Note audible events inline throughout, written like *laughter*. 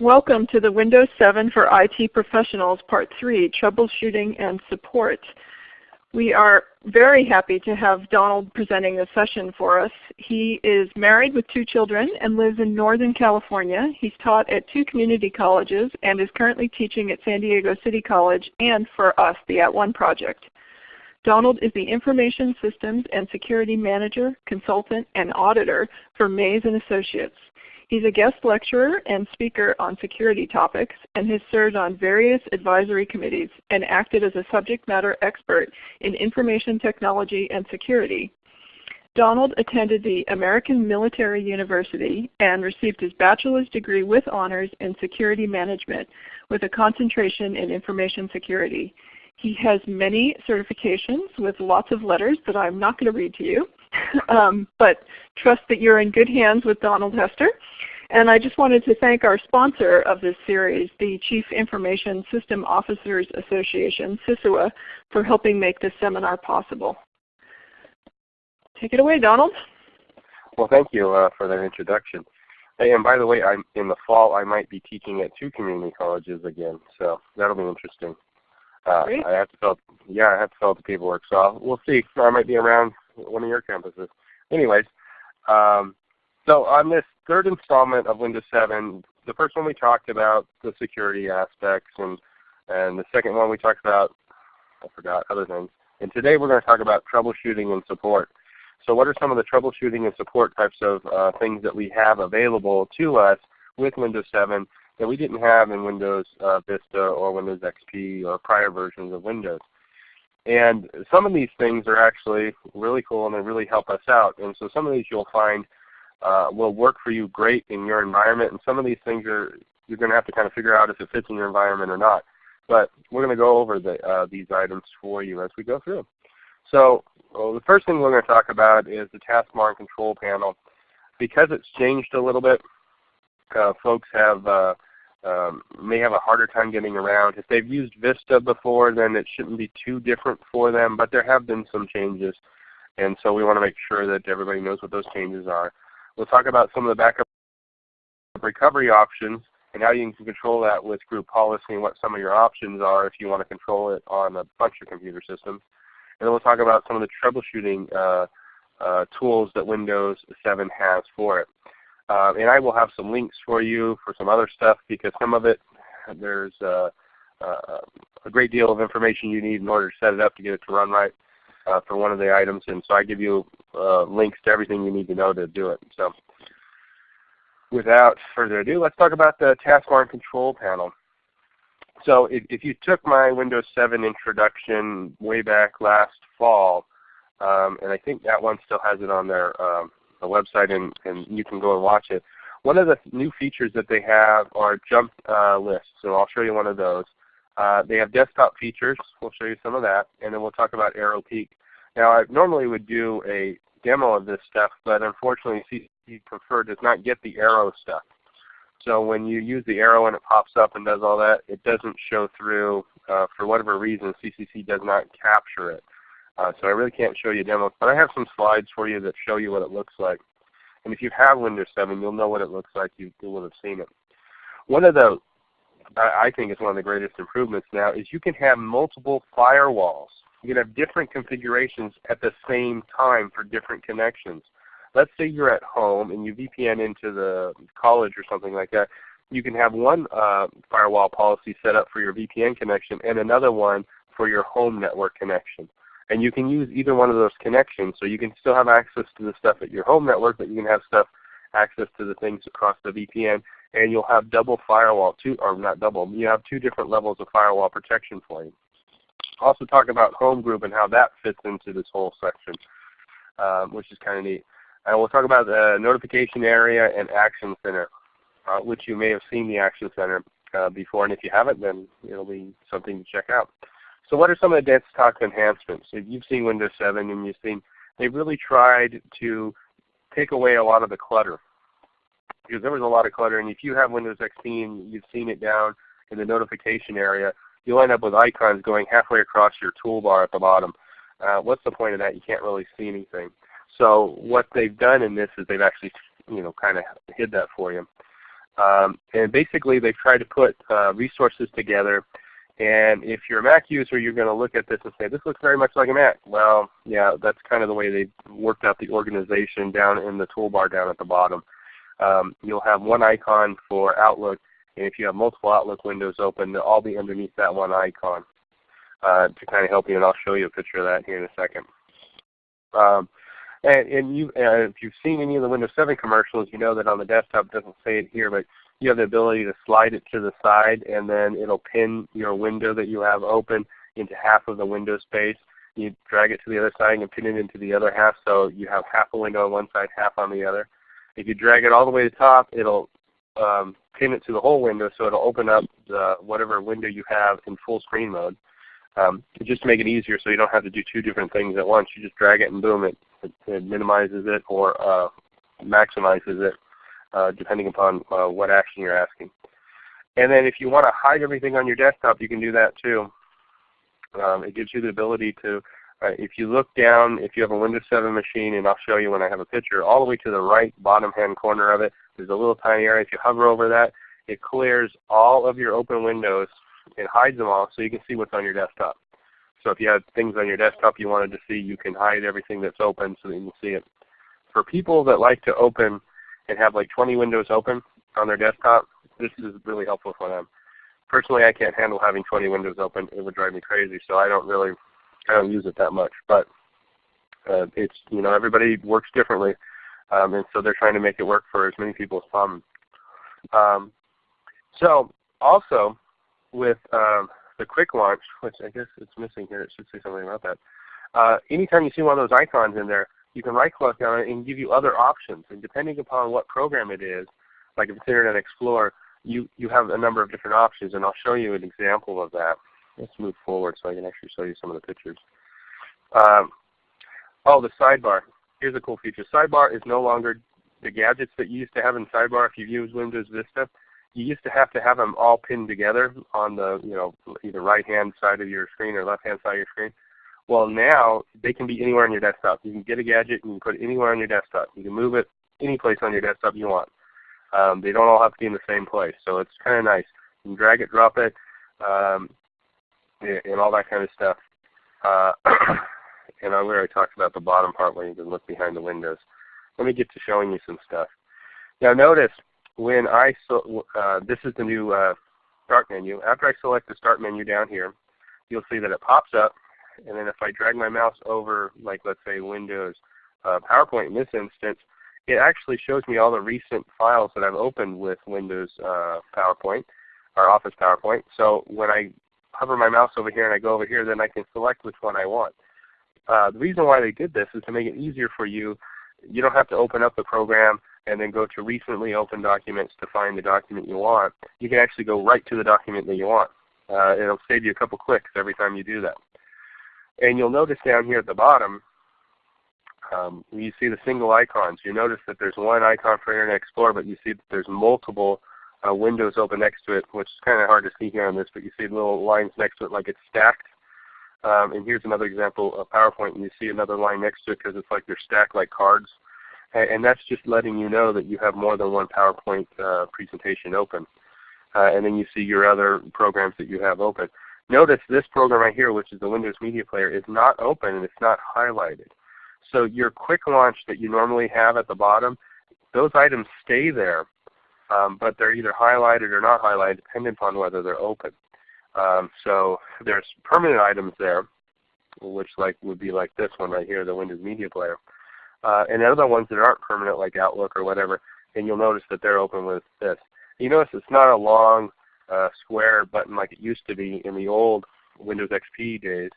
Welcome to the Windows 7 for IT Professionals Part 3, Troubleshooting and Support. We are very happy to have Donald presenting this session for us. He is married with two children and lives in Northern California. He's taught at two community colleges and is currently teaching at San Diego City College and for us, the At One Project. Donald is the Information Systems and Security Manager, Consultant, and Auditor for Maze & Associates. He's a guest lecturer and speaker on security topics and has served on various advisory committees and acted as a subject matter expert in information technology and security. Donald attended the American Military University and received his bachelor's degree with honors in security management with a concentration in information security. He has many certifications with lots of letters that I'm not going to read to you, *laughs* um, but trust that you're in good hands with Donald Hester. And I just wanted to thank our sponsor of this series, the Chief Information System Officers Association, CISOA, for helping make this seminar possible. Take it away, Donald. Well, thank you uh, for that introduction. Hey, and by the way, I'm, in the fall I might be teaching at two community colleges again, so that'll be interesting. Uh, I have to fill, yeah, I have to fill out the paperwork, so I'll, we'll see. I might be around one of your campuses. Anyways, um, so on this third installment of Windows 7, the first one we talked about the security aspects, and and the second one we talked about I forgot other things. And today we're going to talk about troubleshooting and support. So what are some of the troubleshooting and support types of uh, things that we have available to us with Windows 7 that we didn't have in Windows uh, Vista or Windows XP or prior versions of Windows. And some of these things are actually really cool and they really help us out. And so some of these you'll find uh, will work for you great in your environment. And some of these things are you're going to have to kind of figure out if it fits in your environment or not. But we're going to go over the, uh, these items for you as we go through. So well, the first thing we're going to talk about is the taskbar and control panel. Because it's changed a little bit, uh, folks have uh, um, may have a harder time getting around. If they've used Vista before, then it shouldn't be too different for them, but there have been some changes. And so we want to make sure that everybody knows what those changes are. We'll talk about some of the backup recovery options and how you can control that with group policy and what some of your options are if you want to control it on a bunch of computer systems. And then we'll talk about some of the troubleshooting uh, uh, tools that Windows 7 has for it. Uh, and I will have some links for you for some other stuff because some of it there's uh, uh, a great deal of information you need in order to set it up to get it to run right uh, for one of the items. And so I give you uh, links to everything you need to know to do it. So without further ado, let's talk about the taskbar and control panel. So if, if you took my Windows 7 introduction way back last fall, um, and I think that one still has it on there. um, the website and, and you can go and watch it. One of the new features that they have are jump uh, lists. So I'll show you one of those. Uh, they have desktop features. We'll show you some of that. And then we'll talk about Aero Peek. Now I normally would do a demo of this stuff, but unfortunately CCC Confer does not get the Aero stuff. So when you use the Aero and it pops up and does all that, it doesn't show through. Uh, for whatever reason, CCC does not capture it. Uh, so I really can't show you demos, but I have some slides for you that show you what it looks like. And if you have Windows 7, you'll know what it looks like. You, you will have seen it. One of the, I, think is one of the greatest improvements now is you can have multiple firewalls. You can have different configurations at the same time for different connections. Let's say you're at home and you VPN into the college or something like that. You can have one uh, firewall policy set up for your VPN connection and another one for your home network connection. And you can use either one of those connections. So you can still have access to the stuff at your home network, but you can have stuff access to the things across the VPN. And you'll have double firewall, two, or not double, you have two different levels of firewall protection for you. Also talk about home group and how that fits into this whole section, um, which is kind of neat. And we'll talk about the notification area and action center, uh, which you may have seen the action center uh, before. And if you haven't, then it'll be something to check out. So what are some of the desktop enhancements? If you've seen Windows 7 and you've seen, they've really tried to take away a lot of the clutter. Because there was a lot of clutter, and if you have Windows XP and you've seen it down in the notification area, you'll end up with icons going halfway across your toolbar at the bottom. Uh, what's the point of that? You can't really see anything. So what they've done in this is they've actually you know, kind of hid that for you. Um, and basically they've tried to put uh, resources together and if you're a Mac user, you're going to look at this and say, this looks very much like a Mac. Well, yeah, that's kind of the way they worked out the organization down in the toolbar down at the bottom. Um, you'll have one icon for Outlook, and if you have multiple Outlook windows open, they'll all be underneath that one icon uh, to kind of help you, and I'll show you a picture of that here in a second. Um, and, and you, uh, if you've seen any of the Windows 7 commercials, you know that on the desktop, it doesn't say it here, but you have the ability to slide it to the side and then it'll pin your window that you have open into half of the window space. You drag it to the other side and pin it into the other half so you have half a window on one side, half on the other. If you drag it all the way to the top, it'll um, pin it to the whole window so it'll open up the, whatever window you have in full screen mode. Um, just to make it easier so you don't have to do two different things at once. You just drag it and boom, it, it, it minimizes it or uh, maximizes it uh, depending upon uh, what action you're asking. And then if you want to hide everything on your desktop, you can do that too. Um, it gives you the ability to, uh, if you look down, if you have a Windows 7 machine, and I'll show you when I have a picture, all the way to the right bottom hand corner of it, there's a little tiny area. If you hover over that, it clears all of your open windows and hides them all so you can see what's on your desktop. So if you have things on your desktop you wanted to see, you can hide everything that's open so that you can see it. For people that like to open and have like 20 windows open on their desktop, this is really helpful for them. Personally, I can't handle having 20 windows open. It would drive me crazy, so I don't really, I don't use it that much. But uh, it's, you know, everybody works differently, um, and so they're trying to make it work for as many people as possible. Um, so also with um, the quick launch, which I guess it's missing here, it should say something about that. Uh, anytime you see one of those icons in there, you can right click on it and give you other options. And depending upon what program it is, like if it's Internet Explorer, you, you have a number of different options. And I'll show you an example of that. Let's move forward so I can actually show you some of the pictures. Um, oh, the sidebar. Here's a cool feature. Sidebar is no longer the gadgets that you used to have in sidebar if you've used Windows Vista. You used to have to have them all pinned together on the you know either right hand side of your screen or left hand side of your screen. Well now they can be anywhere on your desktop. You can get a gadget and you can put it anywhere on your desktop. You can move it any place on your desktop you want. Um, they don't all have to be in the same place. So it's kind of nice. You can drag it, drop it, um, and all that kind of stuff. Uh, *coughs* and I already talked about the bottom part where you can look behind the windows. Let me get to showing you some stuff. Now notice when I, so, uh, this is the new uh, start menu. After I select the start menu down here, you'll see that it pops up and then if I drag my mouse over, like let's say Windows uh, PowerPoint in this instance, it actually shows me all the recent files that I've opened with Windows uh, PowerPoint or Office PowerPoint. So when I hover my mouse over here and I go over here, then I can select which one I want. Uh, the reason why they did this is to make it easier for you. You don't have to open up the program and then go to recently opened documents to find the document you want. You can actually go right to the document that you want. Uh, it'll save you a couple clicks every time you do that. And you'll notice down here at the bottom, um, you see the single icons. You notice that there's one icon for Internet Explorer, but you see that there's multiple uh, windows open next to it, which is kind of hard to see here on this, but you see little lines next to it like it's stacked. Um, and here's another example of PowerPoint, and you see another line next to it because it's like they're stacked like cards. And, and, that's just letting you know that you have more than one PowerPoint uh, presentation open. Uh, and then you see your other programs that you have open. Notice this program right here, which is the Windows Media Player, is not open and it's not highlighted. So your quick launch that you normally have at the bottom, those items stay there, um, but they're either highlighted or not highlighted depending upon whether they're open. Um, so there's permanent items there, which like would be like this one right here, the Windows Media Player. Uh, and other ones that aren't permanent like Outlook or whatever, and you'll notice that they're open with this. You notice it's not a long uh, square button like it used to be in the old Windows XP days.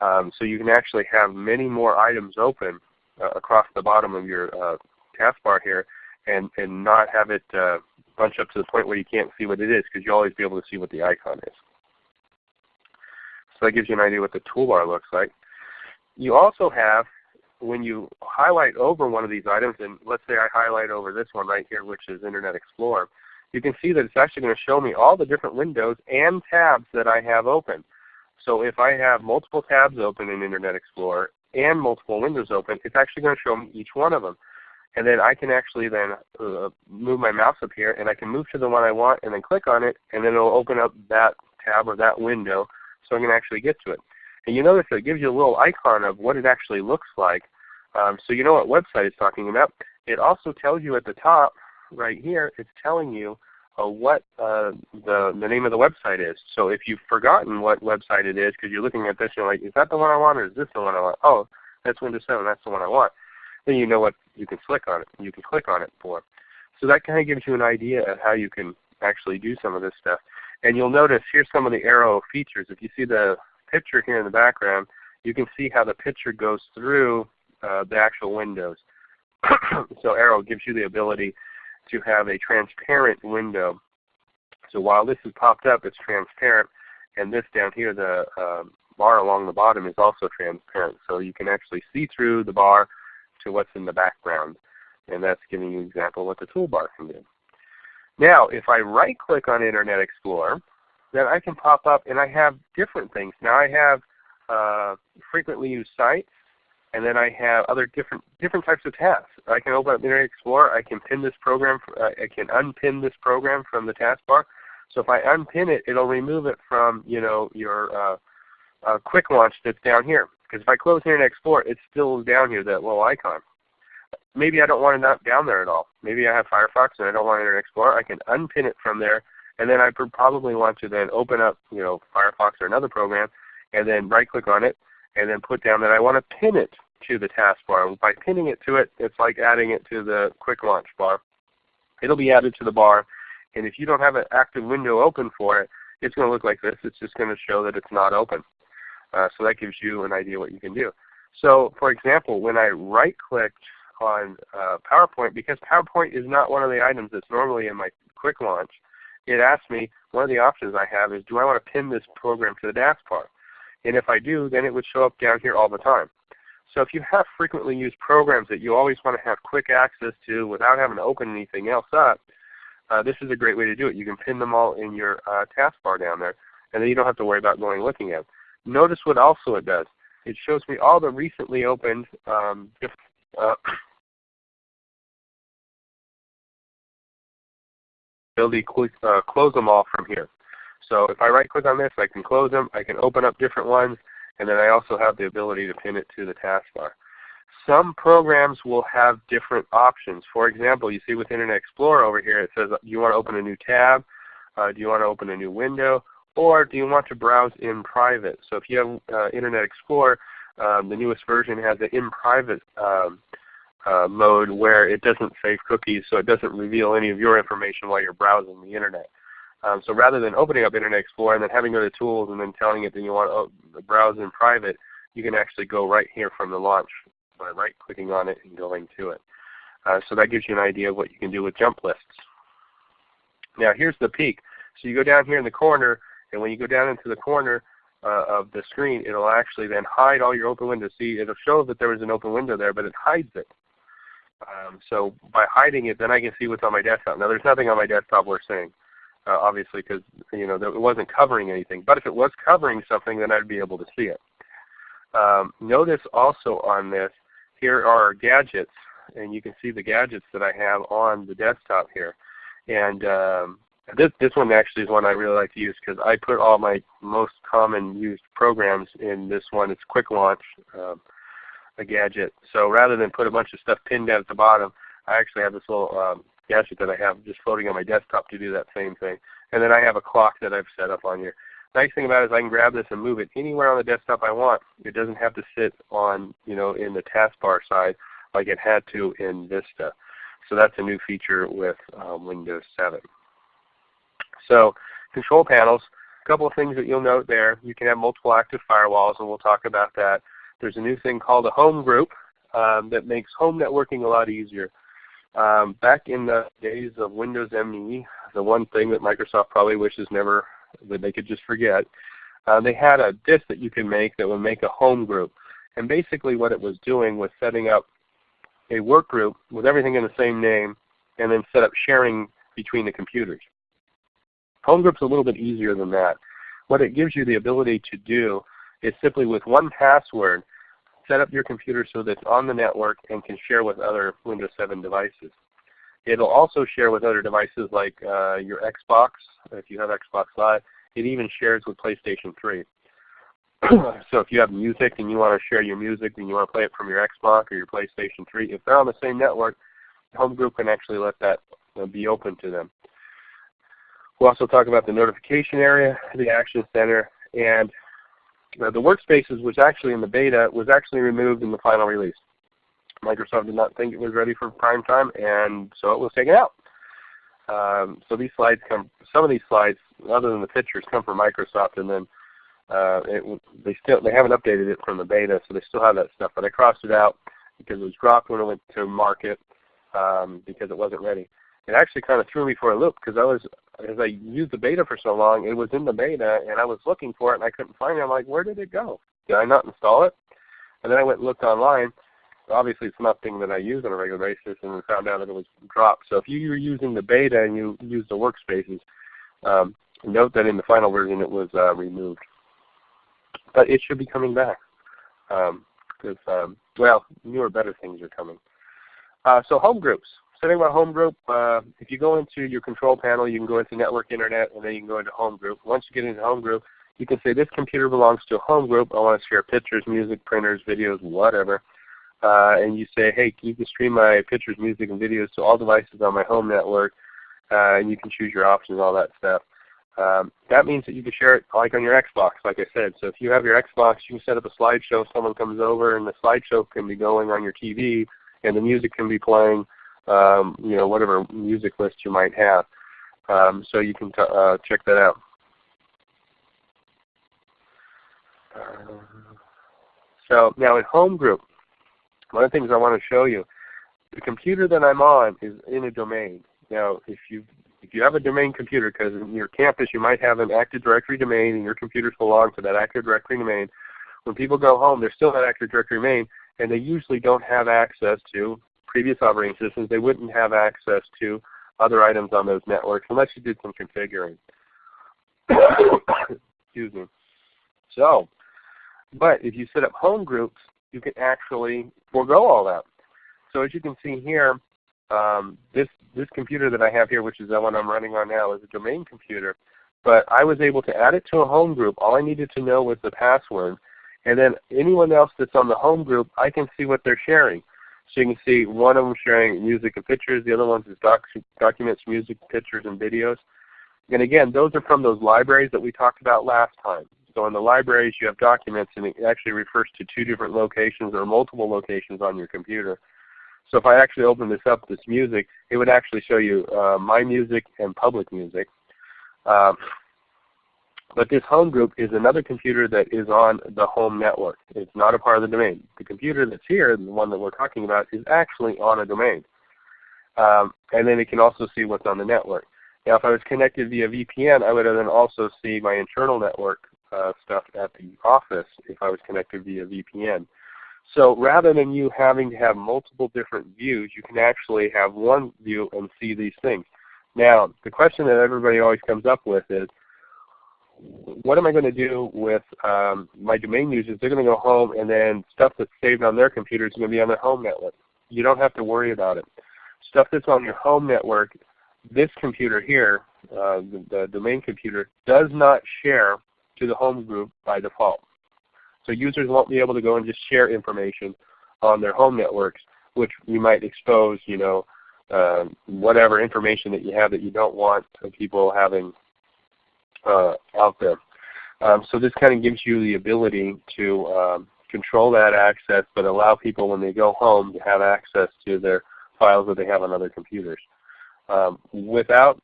Um, so you can actually have many more items open uh, across the bottom of your uh, taskbar here and, and not have it uh, bunch up to the point where you can't see what it is because you'll always be able to see what the icon is. So that gives you an idea what the toolbar looks like. You also have, when you highlight over one of these items, and let's say I highlight over this one right here which is Internet Explorer, you can see that it's actually going to show me all the different windows and tabs that I have open. So if I have multiple tabs open in Internet Explorer and multiple windows open, it's actually going to show me each one of them. And then I can actually then uh, move my mouse up here and I can move to the one I want and then click on it and then it will open up that tab or that window so I can actually get to it. And you notice it gives you a little icon of what it actually looks like. Um, so you know what website it's talking about. It also tells you at the top right here, it's telling you uh, what uh, the, the name of the website is. So if you've forgotten what website it is because you're looking at this and you're like, is that the one I want or is this the one I want? Oh, that's Windows 7, that's the one I want. Then you know what you can click on it. You can click on it for. So that kind of gives you an idea of how you can actually do some of this stuff. And you'll notice here's some of the Aero features. If you see the picture here in the background, you can see how the picture goes through uh, the actual windows. *coughs* so Aero gives you the ability to have a transparent window. So while this is popped up, it's transparent, and this down here, the uh, bar along the bottom is also transparent. So you can actually see through the bar to what's in the background. And that's giving you an example of what the toolbar can do. Now, if I right click on Internet Explorer, then I can pop up and I have different things. Now I have uh, frequently used sites, and then I have other different different types of tasks. I can open up Internet Explorer. I can pin this program. Uh, I can unpin this program from the taskbar. So if I unpin it, it'll remove it from you know your uh, uh, quick launch that's down here. Because if I close Internet Explorer, it's still down here, that little icon. Maybe I don't want it down there at all. Maybe I have Firefox and I don't want Internet Explorer. I can unpin it from there, and then I probably want to then open up you know Firefox or another program, and then right click on it, and then put down that I want to pin it to the taskbar. By pinning it to it, it's like adding it to the quick launch bar. It'll be added to the bar, and if you don't have an active window open for it, it's going to look like this. It's just going to show that it's not open. Uh, so that gives you an idea what you can do. So for example, when I right clicked on uh, PowerPoint, because PowerPoint is not one of the items that's normally in my quick launch, it asked me, one of the options I have is do I want to pin this program to the taskbar? And if I do, then it would show up down here all the time. So if you have frequently used programs that you always want to have quick access to without having to open anything else up, uh, this is a great way to do it. You can pin them all in your uh, taskbar down there, and then you don't have to worry about going looking at them. Notice what also it does. It shows me all the recently opened um, uh, *coughs* ability to uh, close them all from here. So if I right click on this, I can close them. I can open up different ones. And then I also have the ability to pin it to the taskbar. Some programs will have different options. For example, you see with Internet Explorer over here, it says do you want to open a new tab? Uh, do you want to open a new window? Or do you want to browse in private? So if you have uh, Internet Explorer, um, the newest version has an in private um, uh, mode where it doesn't save cookies, so it doesn't reveal any of your information while you're browsing the Internet. Um, so rather than opening up Internet Explorer and then having to go to Tools and then telling it that you want to browse in private, you can actually go right here from the launch by right clicking on it and going to it. Uh, so that gives you an idea of what you can do with jump lists. Now here's the peek. So you go down here in the corner, and when you go down into the corner uh, of the screen, it'll actually then hide all your open windows. See, it'll show that there was an open window there, but it hides it. Um, so by hiding it, then I can see what's on my desktop. Now there's nothing on my desktop worth seeing uh, obviously because you know it wasn't covering anything. But if it was covering something, then I'd be able to see it. Um, notice also on this, here are gadgets, and you can see the gadgets that I have on the desktop here. And um, this this one actually is one I really like to use because I put all my most common used programs in this one. It's Quick Launch, um, a gadget. So rather than put a bunch of stuff pinned down at the bottom, I actually have this little um, gadget that I have just floating on my desktop to do that same thing. And then I have a clock that I've set up on here. Nice thing about it is I can grab this and move it anywhere on the desktop I want. It doesn't have to sit on, you know, in the taskbar side like it had to in Vista. So that's a new feature with um, Windows 7. So control panels, a couple of things that you'll note there. You can have multiple active firewalls, and we'll talk about that. There's a new thing called a home group um, that makes home networking a lot easier. Um, back in the days of Windows ME, the one thing that Microsoft probably wishes never that they could just forget, uh, they had a disk that you could make that would make a home group. And basically what it was doing was setting up a work group with everything in the same name and then set up sharing between the computers. Home group's a little bit easier than that. What it gives you the ability to do is simply with one password set up your computer so that it's on the network and can share with other Windows 7 devices. It'll also share with other devices like uh, your Xbox, if you have Xbox Live. It even shares with PlayStation 3. *clears throat* so if you have music and you want to share your music and you want to play it from your Xbox or your PlayStation 3, if they're on the same network, Home Group can actually let that be open to them. We'll also talk about the notification area, the action center, and the workspaces was actually in the beta was actually removed in the final release. Microsoft did not think it was ready for prime time, and so it was taken out. Um, so these slides come, some of these slides, other than the pictures, come from Microsoft, and then uh, it, they still they haven't updated it from the beta, so they still have that stuff. But I crossed it out because it was dropped when it went to market um, because it wasn't ready. It actually kind of threw me for a loop because I was, as I used the beta for so long, it was in the beta, and I was looking for it and I couldn't find it. I'm like, where did it go? Did I not install it? And then I went and looked online, obviously it's nothing that I use on a regular basis and found out that it was dropped. So if you were using the beta and you use the workspaces, um, note that in the final version it was uh, removed. But it should be coming back because, um, um, well, newer, better things are coming. Uh, so home groups. Setting a home group, uh, if you go into your control panel, you can go into network internet and then you can go into home group. Once you get into home group, you can say this computer belongs to a home group. I want to share pictures, music, printers, videos, whatever uh, and you say, hey, you can stream my pictures, music, and videos to all devices on my home network, uh, and you can choose your options, all that stuff. Um, that means that you can share it like on your Xbox, like I said. So if you have your Xbox, you can set up a slideshow. Someone comes over, and the slideshow can be going on your TV, and the music can be playing, um, you know, whatever music list you might have. Um, so you can uh, check that out. Uh, so now in Home Group, one of the things I want to show you, the computer that I'm on is in a domain. Now, if you if you have a domain computer, because in your campus you might have an Active Directory domain and your computers belong to that Active Directory domain, when people go home, they're still in Active Directory domain, and they usually don't have access to previous operating systems. They wouldn't have access to other items on those networks unless you did some configuring. *coughs* Excuse me. So, but if you set up home groups, you can actually forego all that. So as you can see here, um, this, this computer that I have here, which is the one I'm running on now, is a domain computer. But I was able to add it to a home group. All I needed to know was the password. And then anyone else that's on the home group, I can see what they're sharing. So you can see one of them sharing music and pictures. The other ones is doc documents, music, pictures, and videos. And again, those are from those libraries that we talked about last time. So in the libraries you have documents and it actually refers to two different locations or multiple locations on your computer. So if I actually open this up, this music, it would actually show you uh, my music and public music. Um, but this home group is another computer that is on the home network. It's not a part of the domain. The computer that's here, the one that we're talking about, is actually on a domain. Um, and then it can also see what's on the network. Now if I was connected via VPN, I would then also see my internal network uh, stuff at the office if I was connected via VPN. So rather than you having to have multiple different views, you can actually have one view and see these things. Now, the question that everybody always comes up with is, what am I going to do with um, my domain users? They're going to go home and then stuff that's saved on their computer is going to be on their home network. You don't have to worry about it. Stuff that's on your home network, this computer here, uh, the, the domain computer, does not share to the home group by default. So users won't be able to go and just share information on their home networks, which you might expose, you know, um, whatever information that you have that you don't want people having uh, out there. Um, so this kind of gives you the ability to um, control that access, but allow people when they go home to have access to their files that they have on other computers. Um, without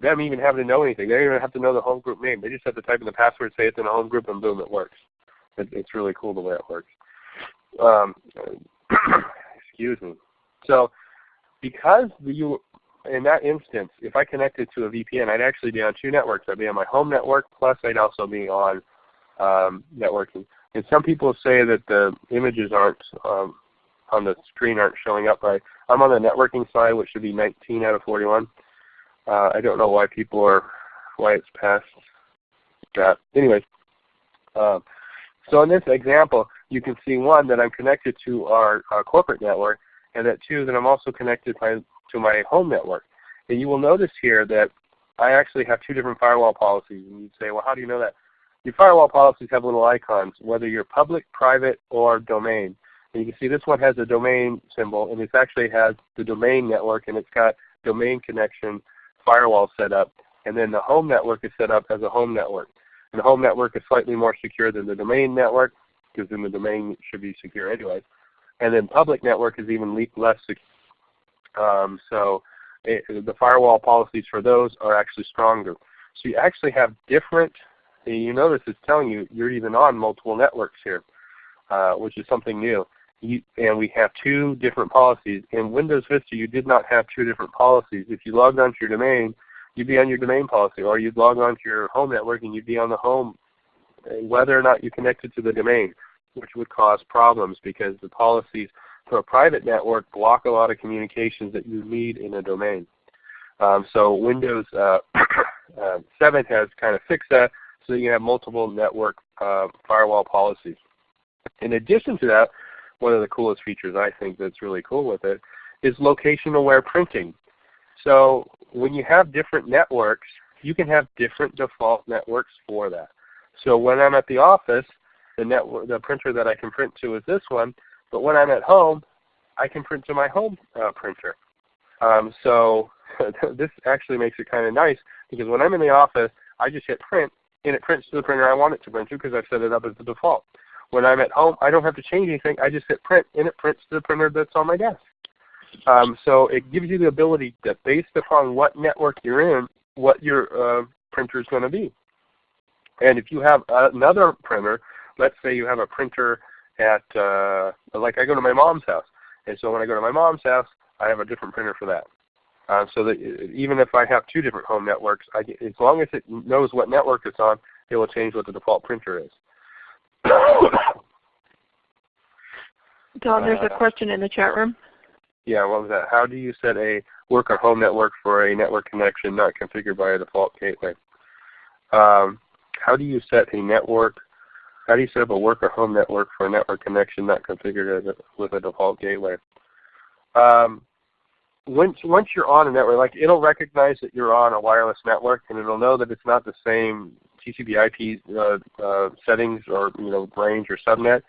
them even having to know anything. They don't even have to know the home group name. They just have to type in the password, say it's in a home group, and boom, it works. It, it's really cool the way it works. Um, *coughs* excuse me. So because you, in that instance, if I connected to a VPN, I'd actually be on two networks. I'd be on my home network, plus I'd also be on um, networking. And some people say that the images aren't um, on the screen aren't showing up right. I'm on the networking side, which should be 19 out of 41. Uh, I don't know why people are, why it's past that. Anyways, um, so in this example, you can see one that I'm connected to our, our corporate network, and that two that I'm also connected by, to my home network. And you will notice here that I actually have two different firewall policies. And you'd say, well, how do you know that? Your firewall policies have little icons, whether you're public, private, or domain. And you can see this one has a domain symbol, and it actually has the domain network, and it's got domain connection firewall set up. And then the home network is set up as a home network. And the home network is slightly more secure than the domain network, because then the domain should be secure anyway. And then public network is even less secure. Um, so it, the firewall policies for those are actually stronger. So you actually have different, you notice it's telling you you're even on multiple networks here, uh, which is something new. You, and we have two different policies. In Windows Vista you did not have two different policies. If you logged onto your domain, you'd be on your domain policy, or you'd log onto your home network and you'd be on the home, whether or not you connected to the domain, which would cause problems because the policies for a private network block a lot of communications that you need in a domain. Um, so Windows uh, *coughs* uh, 7 has kind of fixed that so you can have multiple network uh, firewall policies. In addition to that, one of the coolest features I think that's really cool with it is location aware printing. So when you have different networks, you can have different default networks for that. So when I'm at the office, the network, the printer that I can print to is this one, but when I'm at home, I can print to my home uh, printer. Um, so *laughs* this actually makes it kind of nice because when I'm in the office, I just hit print and it prints to the printer I want it to print to because I've set it up as the default. When I'm at home, I don't have to change anything. I just hit print and it prints to the printer that's on my desk. Um, so it gives you the ability that based upon what network you're in, what your uh, printer is going to be. And if you have another printer, let's say you have a printer at, uh, like I go to my mom's house. And so when I go to my mom's house, I have a different printer for that. Uh, so that even if I have two different home networks, I, as long as it knows what network it's on, it will change what the default printer is. *coughs* Don, there's a uh, question in the chat room. Yeah, what was that? How do you set a work or home network for a network connection not configured by a default gateway? Um, how do you set a network how do you set up a work or home network for a network connection not configured a, with a default gateway? Um, once, once you're on a network, like it'll recognize that you're on a wireless network and it'll know that it's not the same TCP IP uh, uh, settings or you know range or subnet,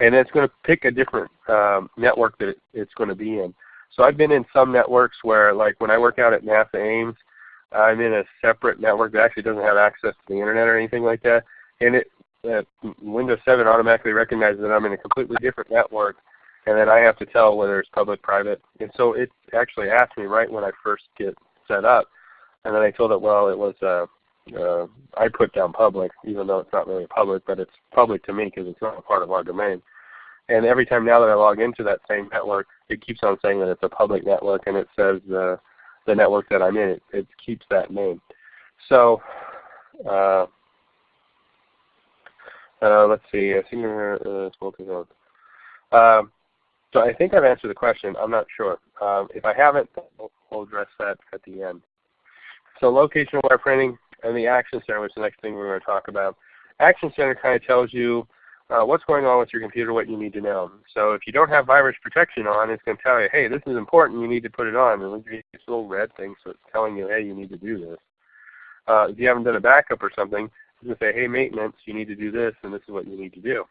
and it's going to pick a different um, network that it, it's going to be in. So I've been in some networks where, like when I work out at NASA Ames, I'm in a separate network that actually doesn't have access to the internet or anything like that, and it that Windows 7 automatically recognizes that I'm in a completely different network, and then I have to tell whether it's public, private. And so it actually asked me right when I first get set up, and then I told it, well, it was uh, uh, I put down public, even though it's not really public, but it's public to me because it's not a part of our domain. And every time now that I log into that same network, it keeps on saying that it's a public network, and it says uh, the network that I'm in, it, it keeps that name. So uh, uh, let's see. Think uh, um, so I think I've answered the question. I'm not sure. Um, if I haven't, we'll, address that at the end. So location aware printing and the Action Center is the next thing we're going to talk about. Action Center kind of tells you uh, what's going on with your computer, what you need to know. So if you don't have virus protection on, it's going to tell you, hey, this is important, you need to put it on. And it's a little red thing, so it's telling you, hey, you need to do this. Uh, if you haven't done a backup or something, to say, hey, maintenance, you need to do this, and this is what you need to do.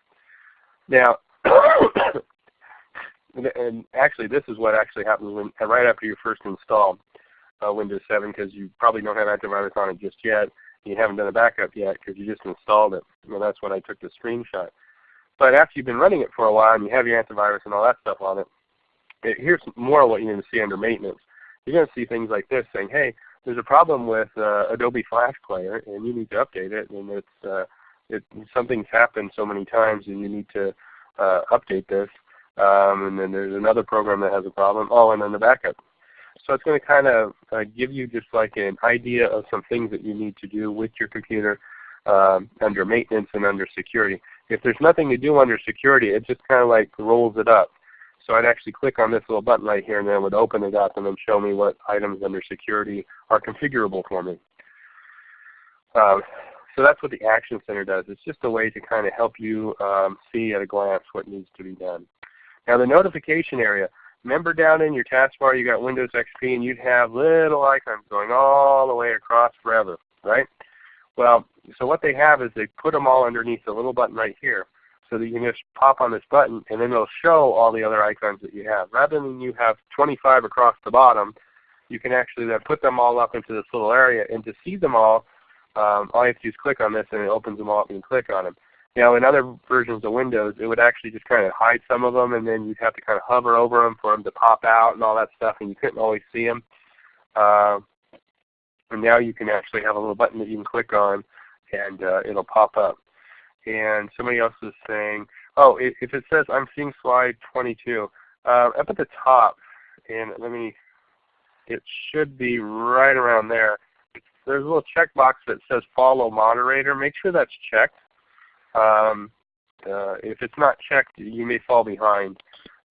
Now, *coughs* and actually this is what actually happens when, right after you first install uh, Windows 7 because you probably don't have antivirus on it just yet. You haven't done a backup yet because you just installed it. Well, that's when I took the screenshot. But after you've been running it for a while and you have your antivirus and all that stuff on it, it here's more of what you're going to see under maintenance. You're going to see things like this saying, hey, there's a problem with uh, Adobe Flash Player, and you need to update it. And it's uh, it, something's happened so many times, and you need to uh, update this. Um, and then there's another program that has a problem. Oh, and then the backup. So it's going to kind of uh, give you just like an idea of some things that you need to do with your computer um, under maintenance and under security. If there's nothing to do under security, it just kind of like rolls it up. So I'd actually click on this little button right here and then it would open it up and then show me what items under security are configurable for me. Um, so that's what the Action Center does. It's just a way to kind of help you um, see at a glance what needs to be done. Now the notification area, remember down in your taskbar you got Windows XP and you'd have little icons going all the way across forever, right? Well, so what they have is they put them all underneath the little button right here so that you can just pop on this button and then it'll show all the other icons that you have. Rather than you have 25 across the bottom, you can actually then put them all up into this little area and to see them all, um, all you have to do is click on this and it opens them all up and you click on them. Now in other versions of Windows, it would actually just kind of hide some of them and then you'd have to kind of hover over them for them to pop out and all that stuff and you couldn't always see them. Uh, and now you can actually have a little button that you can click on and uh, it'll pop up. And somebody else is saying, oh, if it says I'm seeing slide 22, uh, up at the top, and let me, it should be right around there. There's a little checkbox that says follow moderator. Make sure that's checked. Um, uh, if it's not checked, you may fall behind.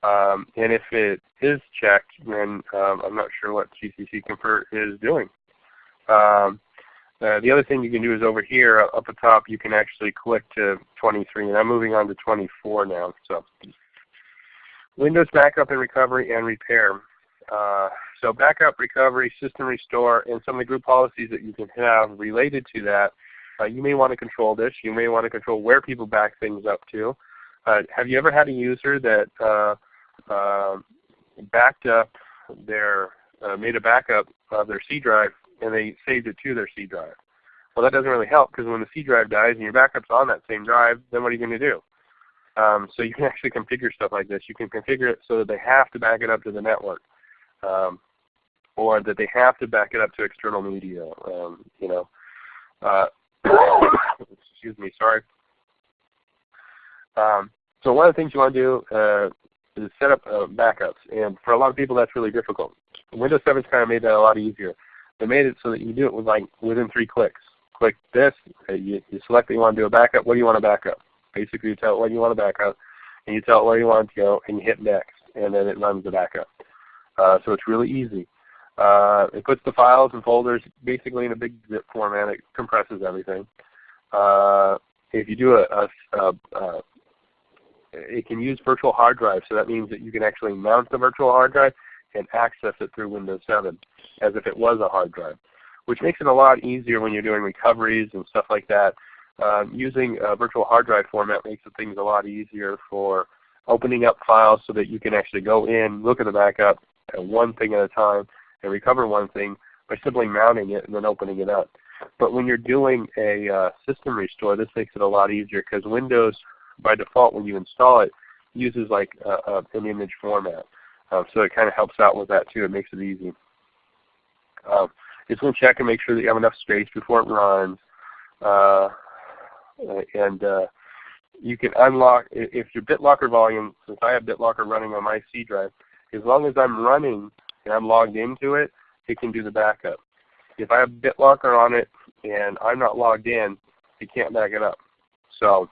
Um, and if it is checked, then um, I'm not sure what CCC Confer is doing. Um, uh, the other thing you can do is over here uh, up at top you can actually click to 23 and I'm moving on to 24 now. So Windows backup and recovery and repair. Uh, so backup, recovery, system restore, and some of the group policies that you can have related to that. Uh, you may want to control this. You may want to control where people back things up to. Uh, have you ever had a user that uh, backed up their, made a backup of their C drive and they saved it to their C drive. Well, that doesn't really help because when the C drive dies and your backup's on that same drive, then what are you going to do? Um, so you can *laughs* actually configure stuff like this. You can configure it so that they have to back it up to the network, um, or that they have to back it up to external media. Um, you know, uh, *coughs* excuse me, sorry. Um, so one of the things you want to do uh, is set up uh, backups, and for a lot of people that's really difficult. Windows 7's kind of made that a lot easier. They made it so that you do it with like within three clicks. Click this, you, you select that you want to do a backup. What do you want to back up? Basically, you tell it what you want to back up, and you tell it where you want it to go, and you hit next, and then it runs the backup. Uh, so it's really easy. Uh, it puts the files and folders basically in a big zip format. It compresses everything. Uh, if you do a, a, a, it can use virtual hard drive, so that means that you can actually mount the virtual hard drive and access it through Windows 7 as if it was a hard drive, which makes it a lot easier when you're doing recoveries and stuff like that. Um, using a virtual hard drive format makes things a lot easier for opening up files so that you can actually go in, look at the backup at one thing at a time, and recover one thing by simply mounting it and then opening it up. But when you're doing a uh, system restore, this makes it a lot easier because Windows, by default, when you install it, uses like an image format. Um, so it kind of helps out with that too. It makes it easy. Um, it's going to check and make sure that you have enough space before it runs. Uh, and uh, you can unlock, if your BitLocker volume, since I have BitLocker running on my C drive, as long as I'm running and I'm logged into it, it can do the backup. If I have BitLocker on it and I'm not logged in, it can't back it up. So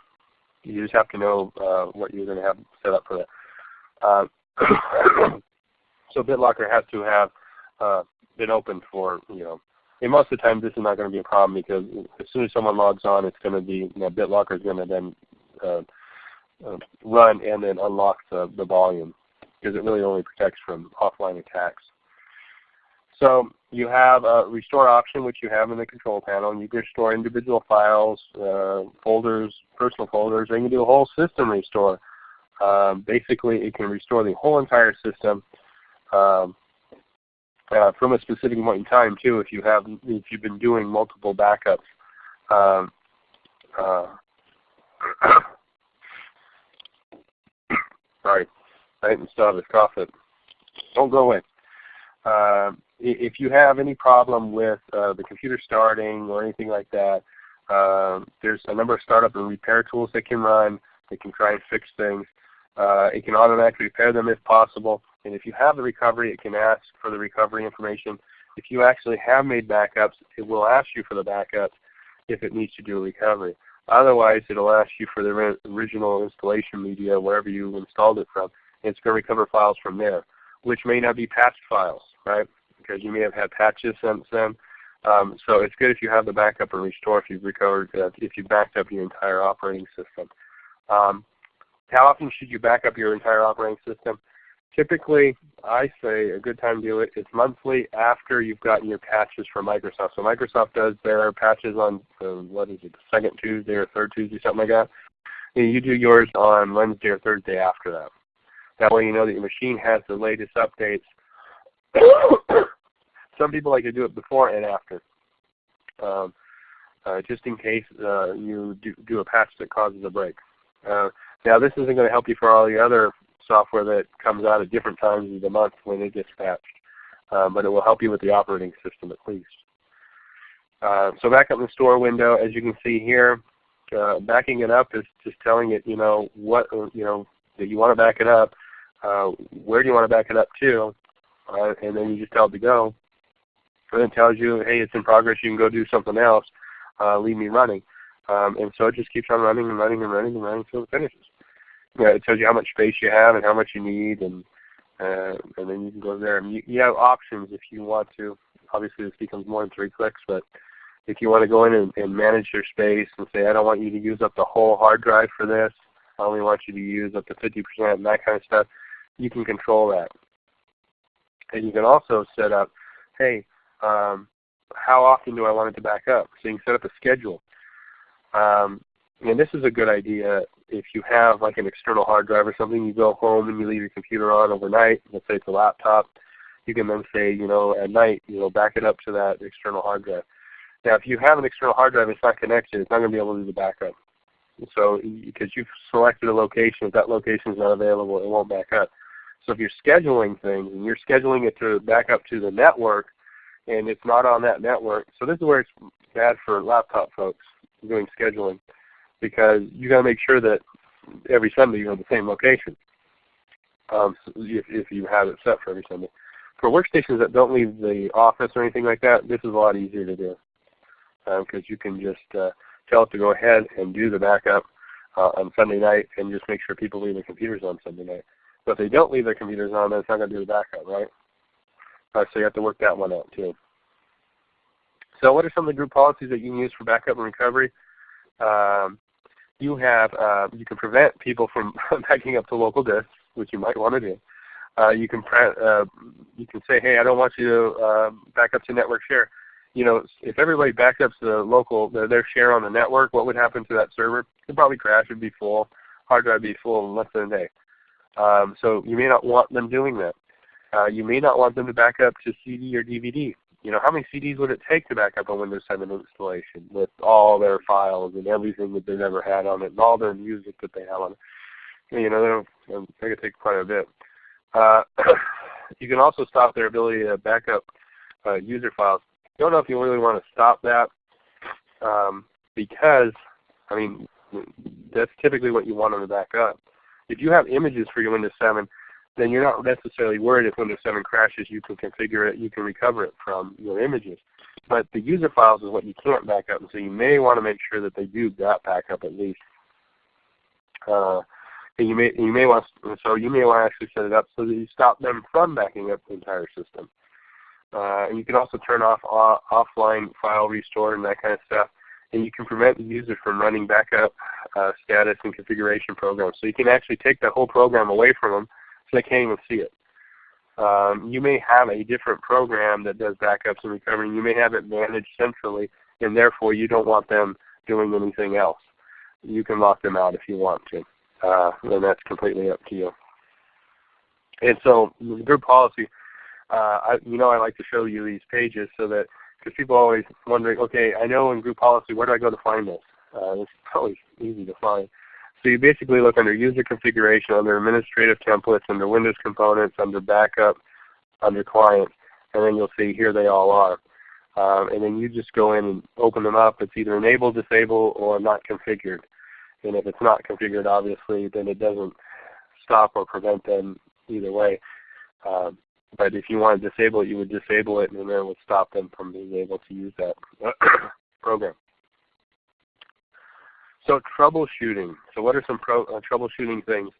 you just have to know uh, what you're going to have set up for that. Uh, *coughs* so BitLocker has to have uh, been open for, you know, and most of the time this is not going to be a problem because as soon as someone logs on, it's going to be, you know, BitLocker is going to then uh, uh, run and then unlock the, the volume because it really only protects from offline attacks. So you have a restore option which you have in the control panel and you can restore individual files, uh, folders, personal folders, or you can do a whole system restore. Um, basically it can restore the whole entire system um, uh, from a specific point in time too. If you have, if you've been doing multiple backups. Um, uh, *coughs* sorry, I didn't still have this cough. It don't go away. Uh, if you have any problem with uh, the computer starting or anything like that, uh, there's a number of startup and repair tools that can run. They can try and fix things. Uh, it can automatically repair them if possible. And if you have the recovery, it can ask for the recovery information. If you actually have made backups, it will ask you for the backups if it needs to do a recovery. Otherwise, it will ask you for the original installation media, wherever you installed it from. And it's going to recover files from there, which may not be patched files, right? Because you may have had patches since then. Um, so it's good if you have the backup and restore if you've recovered, uh, if you've backed up your entire operating system. Um, how often should you back up your entire operating system? Typically, I say a good time to do it is monthly after you've gotten your patches from Microsoft. So Microsoft does their patches on, uh, what is it, the second Tuesday or third Tuesday, something like that. And you do yours on Wednesday or Thursday after that. That way you know that your machine has the latest updates. *coughs* Some people like to do it before and after. Um, uh, just in case uh, you do, do, a patch that causes a break. Uh, now this isn't going to help you for all the other software that comes out at different times of the month when it gets patched, uh, but it will help you with the operating system at least. Uh, so back up in the store window, as you can see here, uh, backing it up is just telling it, you know, what you know that you want to back it up. Uh, where do you want to back it up to? Uh, and then you just tell it to go. And it tells you, hey, it's in progress. You can go do something else. Uh, leave me running. Um, and so it just keeps on running and running and running and running until it finishes. Yeah, it tells you how much space you have and how much you need, and uh, and then you can go there. And you, you have options if you want to. Obviously, this becomes more than three clicks, but if you want to go in and, and manage your space and say, I don't want you to use up the whole hard drive for this, I only want you to use up to 50% and that kind of stuff, you can control that. And you can also set up, hey, um, how often do I want it to back up? So you can set up a schedule. Um, and this is a good idea if you have like an external hard drive or something, you go home and you leave your computer on overnight, let's say it's a laptop, you can then say, you know, at night, you know, back it up to that external hard drive. Now if you have an external hard drive it's not connected, it's not going to be able to do the backup. So because you've selected a location, if that location is not available, it won't back up. So if you're scheduling things and you're scheduling it to back up to the network and it's not on that network, so this is where it's bad for laptop folks doing scheduling because you got to make sure that every Sunday you're in the same location um, if, if you have it set for every Sunday. For workstations that don't leave the office or anything like that, this is a lot easier to do because um, you can just uh, tell it to go ahead and do the backup uh, on Sunday night and just make sure people leave their computers on Sunday night. But if they don't leave their computers on, then it's not going to do the backup, right? Uh, so you have to work that one out too. So what are some of the group policies that you can use for backup and recovery? Um, you have uh, you can prevent people from *laughs* backing up to local disks, which you might want to do. Uh, you can uh, you can say, hey, I don't want you to uh, back up to network share. You know, if everybody backed up to the local their, share on the network, what would happen to that server? It'd probably crash. It'd be full. Hard drive would be full in less than a day. Um, so you may not want them doing that. Uh, you may not want them to back up to CD or DVD. You know, how many CDs would it take to back up a Windows 7 installation with all their files and everything that they've ever had on it and all their music that they have on it? You know, they could take quite a bit. Uh, *coughs* you can also stop their ability to back up uh, user files. I don't know if you really want to stop that um, because, I mean, that's typically what you want them to back up. If you have images for your Windows 7, then you're not necessarily worried if Windows 7 crashes, you can configure it, you can recover it from your images. But the user files is what you can't back up, and so you may want to make sure that they do that backup at least. Uh, and you may you may want so you may want to actually set it up so that you stop them from backing up the entire system. Uh, and you can also turn off uh, offline file restore and that kind of stuff. And you can prevent the user from running backup uh, status and configuration programs. So you can actually take that whole program away from them so they can't even see it. Um, you may have a different program that does backups and recovery. You may have it managed centrally, and therefore you don't want them doing anything else. You can lock them out if you want to, uh, and that's completely up to you. And so group policy, uh, I, you know I like to show you these pages so that, because people are always wondering, okay, I know in group policy, where do I go to find this? Uh, it's always easy to find. So you basically look under user configuration, under administrative templates, under Windows components, under backup, under client, and then you'll see here they all are. Um, and then you just go in and open them up. It's either enabled, disabled, or not configured. And if it's not configured, obviously, then it doesn't stop or prevent them either way. Um, but if you want to disable it, you would disable it, and then it would stop them from being able to use that *coughs* program. So troubleshooting. So what are some pro, uh, troubleshooting things?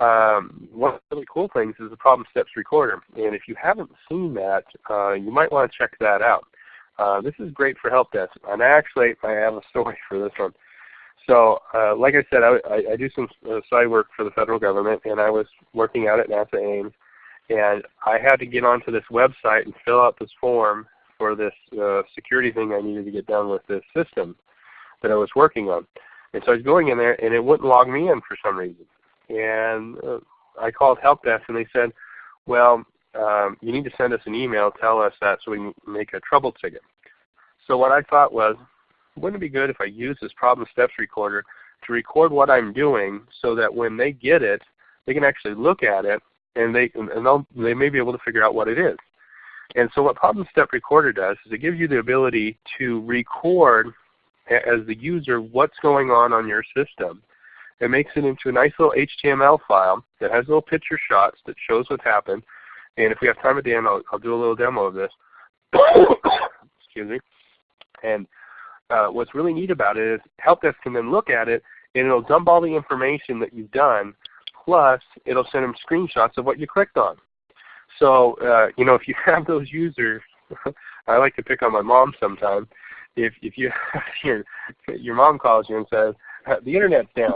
Um, one of the really cool things is the problem steps recorder. And if you haven't seen that, uh, you might want to check that out. Uh, this is great for help desk, and actually I have a story *laughs* for this one. So, uh, like I said, I, I, do some uh, side work for the federal government, and I was working out at NASA Ames, and I had to get onto this website and fill out this form for this uh, security thing I needed to get done with this system that I was working on. And so I was going in there, and it wouldn't log me in for some reason. And uh, I called help desk, and they said, "Well, um, you need to send us an email, tell us that, so we can make a trouble ticket." So what I thought was, wouldn't it be good if I use this problem steps recorder to record what I'm doing, so that when they get it, they can actually look at it, and they and they may be able to figure out what it is. And so what Problem Step Recorder does is it gives you the ability to record as the user what's going on on your system. It makes it into a nice little HTML file that has little picture shots that shows what happened. And if we have time at the end, I'll, I'll do a little demo of this. *coughs* Excuse me. And uh, what's really neat about it is Help Desk can then look at it and it'll dump all the information that you've done, plus it'll send them screenshots of what you clicked on. So uh, you know, if you *laughs* have those users, *laughs* I like to pick on my mom sometimes. If if you *laughs* your your mom calls you and says the internet's down,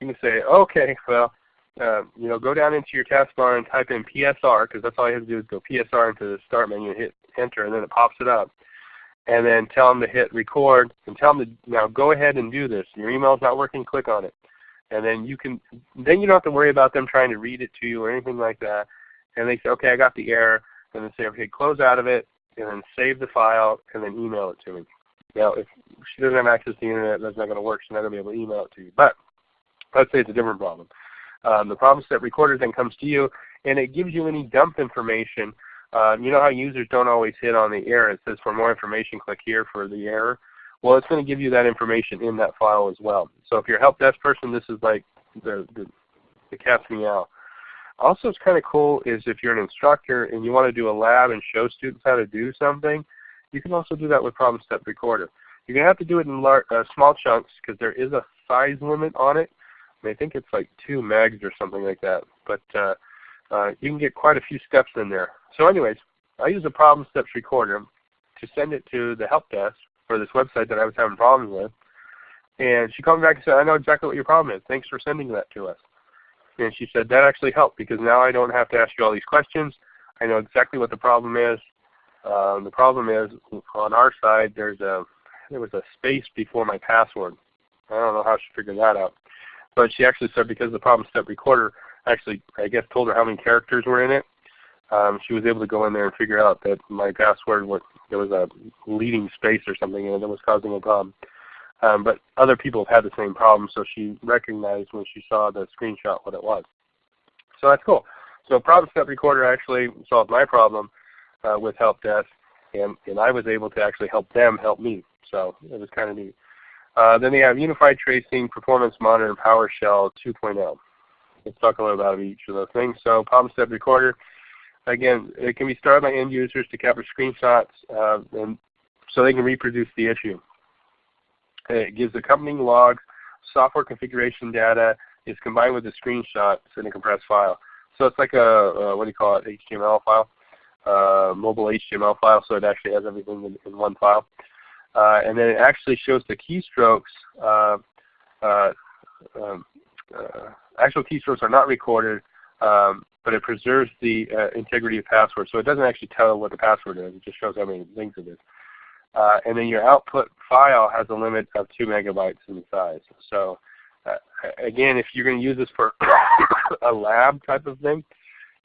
you can say, okay, well, uh, you know, go down into your taskbar and type in PSR because that's all you have to do is go PSR into the start menu and hit enter, and then it pops it up. And then tell them to hit record and tell them to now go ahead and do this. Your email's not working, click on it. And then you can then you don't have to worry about them trying to read it to you or anything like that and they say, okay, I got the error, and then say, okay, close out of it, and then save the file, and then email it to me. Now, if she doesn't have access to the internet, that's not going to work. She's not going to be able to email it to you. But let's say it's a different problem. Um, the problem set recorder then comes to you, and it gives you any dump information. Uh, you know how users don't always hit on the error. It says for more information, click here for the error. Well, it's going to give you that information in that file as well. So if you're a help desk person, this is like the, the, the cat's meow. Also, it's kind of cool is if you're an instructor and you want to do a lab and show students how to do something, you can also do that with Problem Step Recorder. You're going to have to do it in large, uh, small chunks because there is a size limit on it. I think it's like 2 megs or something like that. But uh, uh, you can get quite a few steps in there. So anyways, I use a Problem Steps Recorder to send it to the help desk for this website that I was having problems with. And she called me back and said, I know exactly what your problem is. Thanks for sending that to us. And she said, that actually helped because now I don't have to ask you all these questions. I know exactly what the problem is. Um, the problem is on our side there's a there was a space before my password. I don't know how she figured that out. But she actually said because the problem step recorder actually I guess told her how many characters were in it, um, she was able to go in there and figure out that my password was there was a leading space or something in it that was causing a problem. Um, but other people have had the same problem, so she recognized when she saw the screenshot what it was. So that's cool. So Problem Step Recorder actually solved my problem uh, with Help Desk, and, and I was able to actually help them help me. So it was kind of neat. Uh, then they have Unified Tracing, Performance Monitor, and PowerShell 2.0. Let's talk a little about each of those things. So Problem Step Recorder, again, it can be started by end users to capture screenshots uh, and so they can reproduce the issue. It gives accompanying logs, software configuration data is combined with the screenshots in a compressed file. So it's like a, a what do you call it, HTML file, uh, mobile HTML file, so it actually has everything in, in one file. Uh, and then it actually shows the keystrokes. Uh, uh um, uh, actual keystrokes are not recorded, um, but it preserves the integrity of password. So it doesn't actually tell what the password is. It just shows how many things it is. And then your output file has a limit of 2 megabytes in size. So again, if you're going to use this for *coughs* a lab type of thing,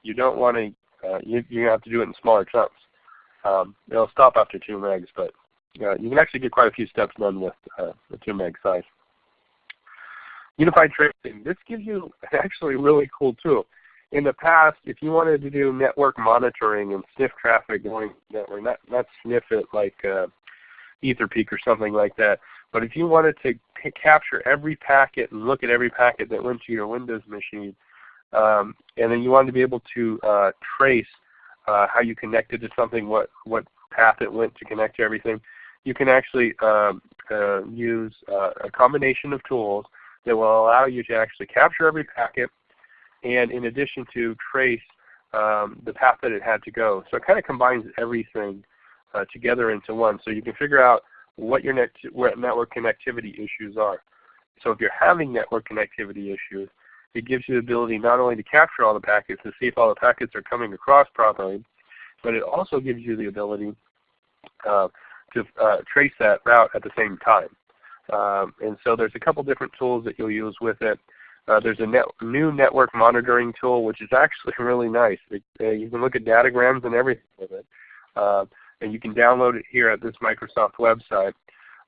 you don't want to, uh, you, to have to do it in smaller chunks. Um, it'll stop after 2 megs, but uh, you can actually get quite a few steps done with uh, the 2 meg size. Unified tracing. This gives you *laughs* actually really cool tool. In the past, if you wanted to do network monitoring and sniff traffic going network, not, not sniff it like uh, Etherpeek or something like that. But if you wanted to capture every packet and look at every packet that went to your Windows machine, um, and then you wanted to be able to uh, trace uh, how you connected to something, what, what path it went to connect to everything, you can actually um, uh, use uh, a combination of tools that will allow you to actually capture every packet and in addition to trace um, the path that it had to go. So it kind of combines everything uh, together into one. So you can figure out what your net what network connectivity issues are. So if you're having network connectivity issues, it gives you the ability not only to capture all the packets and see if all the packets are coming across properly, but it also gives you the ability uh, to uh, trace that route at the same time. Um, and so there's a couple different tools that you'll use with it. Uh, there's a net, new network monitoring tool which is actually *laughs* really nice. It, uh, you can look at datagrams and everything with it. Uh, and you can download it here at this Microsoft website.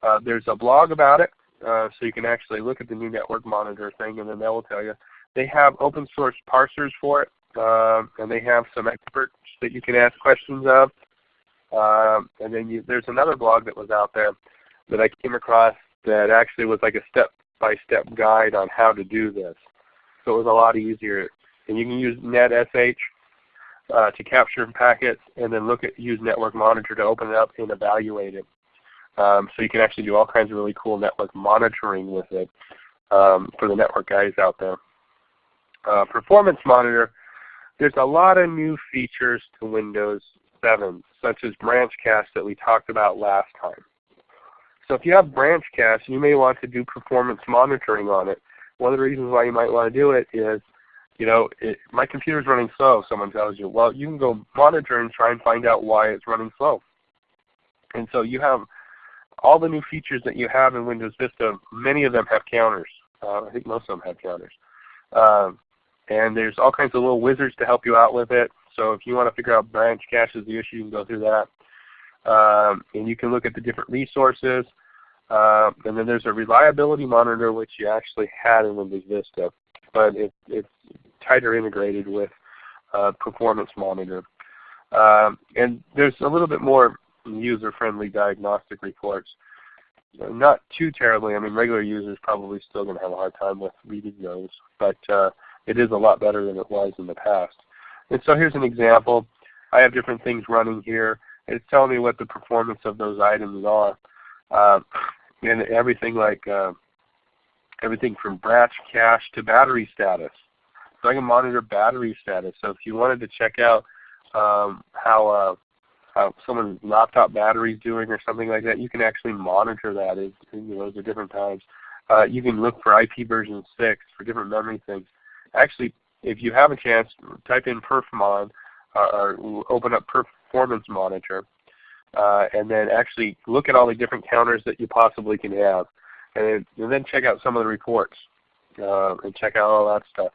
Uh, there's a blog about it, uh, so you can actually look at the new network monitor thing and then that will tell you. They have open source parsers for it, um, and they have some experts that you can ask questions of. Um, and then you, there's another blog that was out there that I came across that actually was like a step-by-step -step guide on how to do this. So it was a lot easier. And you can use NetSH uh, to capture packets and then look at use Network Monitor to open it up and evaluate it. Um, so you can actually do all kinds of really cool network monitoring with it um, for the network guys out there. Uh, Performance Monitor, there's a lot of new features to Windows 7, such as BranchCache that we talked about last time. So if you have BranchCache, you may want to do performance monitoring on it. One of the reasons why you might want to do it is, you know, it, my computer is running slow, someone tells you. Well, you can go monitor and try and find out why it's running slow. And so you have all the new features that you have in Windows Vista, many of them have counters. Uh, I think most of them have counters. Um, and there's all kinds of little wizards to help you out with it. So if you want to figure out branch cache is the issue, you can go through that. Um, and you can look at the different resources. Uh, and then there's a reliability monitor which you actually had in Windows Vista, but it, it's tighter integrated with uh, Performance Monitor. Um, and there's a little bit more user-friendly diagnostic reports. Not too terribly. I mean, regular users probably still going to have a hard time with reading those, but uh, it is a lot better than it was in the past. And so here's an example. I have different things running here. It's telling me what the performance of those items are. Uh, and everything like uh, everything from branch cache to battery status. So I can monitor battery status. So if you wanted to check out um, how, uh, how someone's laptop battery is doing or something like that, you can actually monitor that at you know, at different times. Uh, you can look for IP version 6 for different memory things. Actually, if you have a chance, type in perfmon uh, or open up performance monitor uh, and then actually look at all the different counters that you possibly can have. And, and then check out some of the reports uh, and check out all that stuff.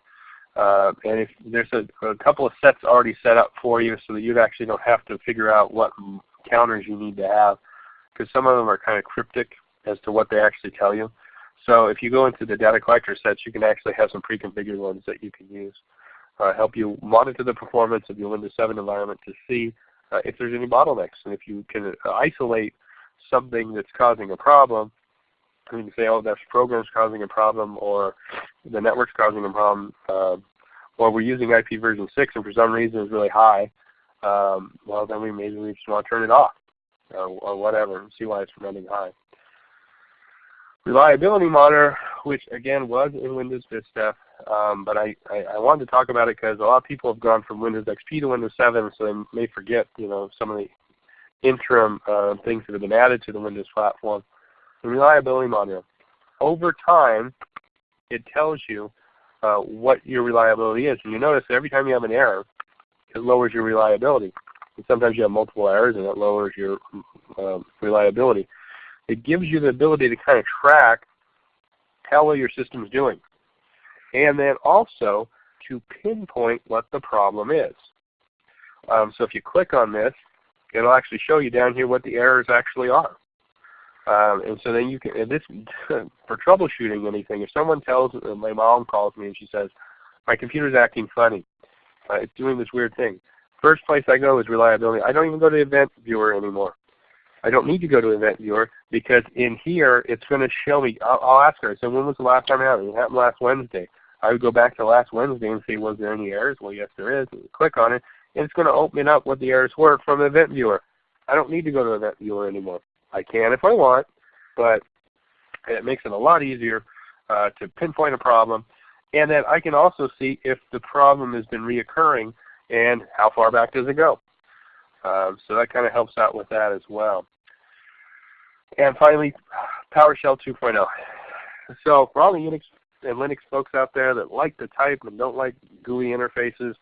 Uh, and if there's a, a, couple of sets already set up for you so that you actually don't have to figure out what counters you need to have because some of them are kind of cryptic as to what they actually tell you. So if you go into the data collector sets, you can actually have some pre-configured ones that you can use. Uh, help you monitor the performance of your Windows 7 environment to see uh, if there's any bottlenecks. And if you can uh, isolate something that's causing a problem, you can say, oh, that program's causing a problem, or the network's causing a problem, uh, or we're using IP version 6 and for some reason it's really high, um, well then we maybe we just want to turn it off, or, or whatever, and see why it's running high. Reliability Monitor, which again was in Windows Vista, um, but I, I, I, wanted to talk about it because a lot of people have gone from Windows XP to Windows 7, so they may forget you know some of the interim uh, things that have been added to the Windows platform. The Reliability Monitor. Over time, it tells you uh, what your reliability is. And you notice every time you have an error, it lowers your reliability. And sometimes you have multiple errors and it lowers your uh, reliability. It gives you the ability to kind of track how well your system is doing and then also to pinpoint what the problem is. Um, so if you click on this, it'll actually show you down here what the errors actually are. Um, and so then you can, this *laughs* for troubleshooting anything, if someone tells, uh, my mom calls me and she says, my computer's acting funny. Uh, it's doing this weird thing. First place I go is reliability. I don't even go to Event Viewer anymore. I don't need to go to Event Viewer because in here it's going to show me. I'll, I'll ask her. So when was the last time it happened? It happened last Wednesday. I would go back to last Wednesday and see was there any errors? Well, yes, there is. Click on it, and it's going to open up what the errors were from Event Viewer. I don't need to go to Event Viewer anymore. I can if I want, but it makes it a lot easier uh, to pinpoint a problem. And then I can also see if the problem has been reoccurring and how far back does it go. Um, so that kind of helps out with that as well. And finally, PowerShell 2.0. So for all the Unix and Linux folks out there that like to type and don't like GUI interfaces,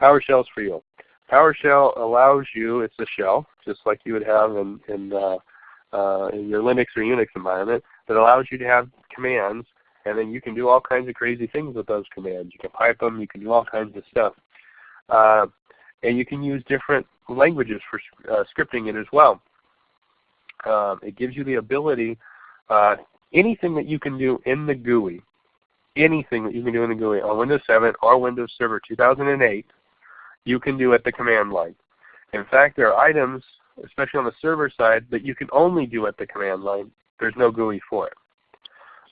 PowerShell is for you. PowerShell allows you, it's a shell, just like you would have in, in, uh, uh, in your Linux or Unix environment, that allows you to have commands, and then you can do all kinds of crazy things with those commands. You can pipe them, you can do all kinds of stuff. Uh, and you can use different languages for uh, scripting it as well. Um, it gives you the ability, uh, anything that you can do in the GUI, anything that you can do in the GUI on Windows 7 or Windows Server 2008, you can do at the command line. In fact, there are items, especially on the server side, that you can only do at the command line. There's no GUI for it.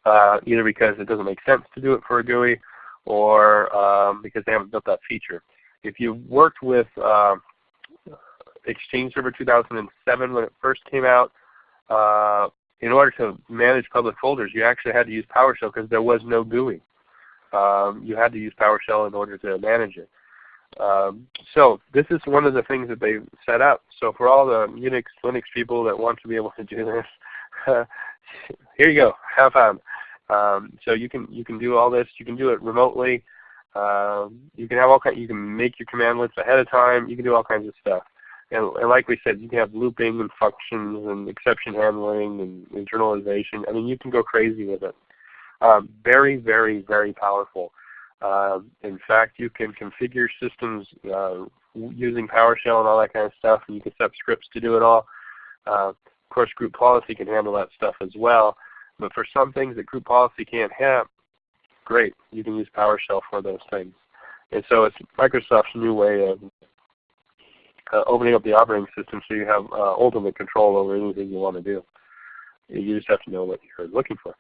Uh, either because it doesn't make sense to do it for a GUI or um, because they haven't built that feature. If you worked with uh, Exchange Server 2007 when it first came out, uh, in order to manage public folders, you actually had to use PowerShell because there was no GUI. Um, you had to use PowerShell in order to manage it. Um, so this is one of the things that they set up. So for all the Unix, Linux people that want to be able to do this, *laughs* here you go. Have fun. Um, so you can you can do all this. You can do it remotely. Um, you can have all kind. You can make your command lists ahead of time. You can do all kinds of stuff. And, and, like we said, you can have looping and functions and exception handling and internalization. I mean, you can go crazy with it. Um, very, very, very powerful. Uh, in fact, you can configure systems uh, using PowerShell and all that kind of stuff, and you can set up scripts to do it all. Uh, of course, group policy can handle that stuff as well. But for some things that group policy can't have, great, you can use PowerShell for those things. And so it's Microsoft's new way of uh, opening up the operating system so you have uh, ultimate control over anything you want to do. You just have to know what you're looking for.